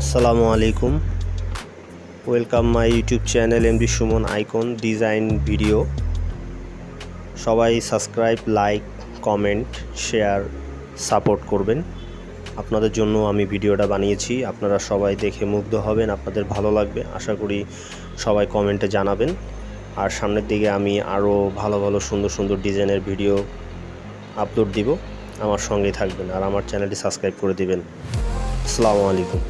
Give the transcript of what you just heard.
আসসালামু আলাইকুম। Welcome my YouTube channel MD Suman icon design video সবাই subscribe like comment share support করবেন। আপনাদের জন্য আমি ভিডিওটা বানিয়েছি। আপনারা সবাই দেখে মুগ্ধ হবেন, আপনাদের ভালো লাগবে। আশা করি সবাই কমেন্টে জানাবেন। আর সামনের দিকে আমি আরও ভালো ভালো, সুন্দর সুন্দর ডিজাইনের ভিডিও আপলোড দিব। আমার সঙ্গেই থাকবেন আর আমার চ্যানেলটি সাবস্ক্রাইব করে দিবেন। আসসালামু আলাইকুম।